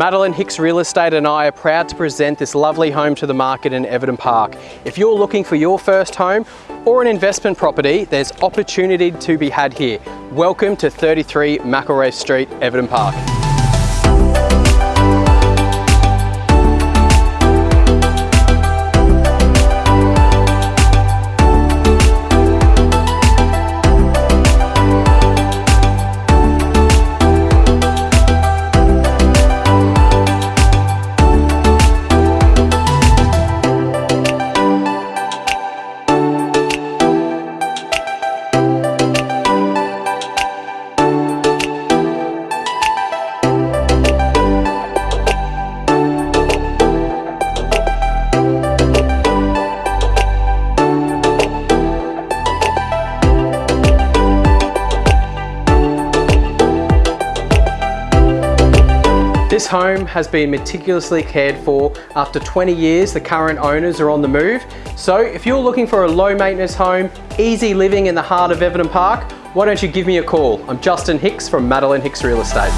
Madeline Hicks Real Estate and I are proud to present this lovely home to the market in Everton Park. If you're looking for your first home or an investment property, there's opportunity to be had here. Welcome to 33 McElrath Street, Everton Park. This home has been meticulously cared for. After 20 years, the current owners are on the move. So if you're looking for a low maintenance home, easy living in the heart of Everton Park, why don't you give me a call? I'm Justin Hicks from Madeline Hicks Real Estate.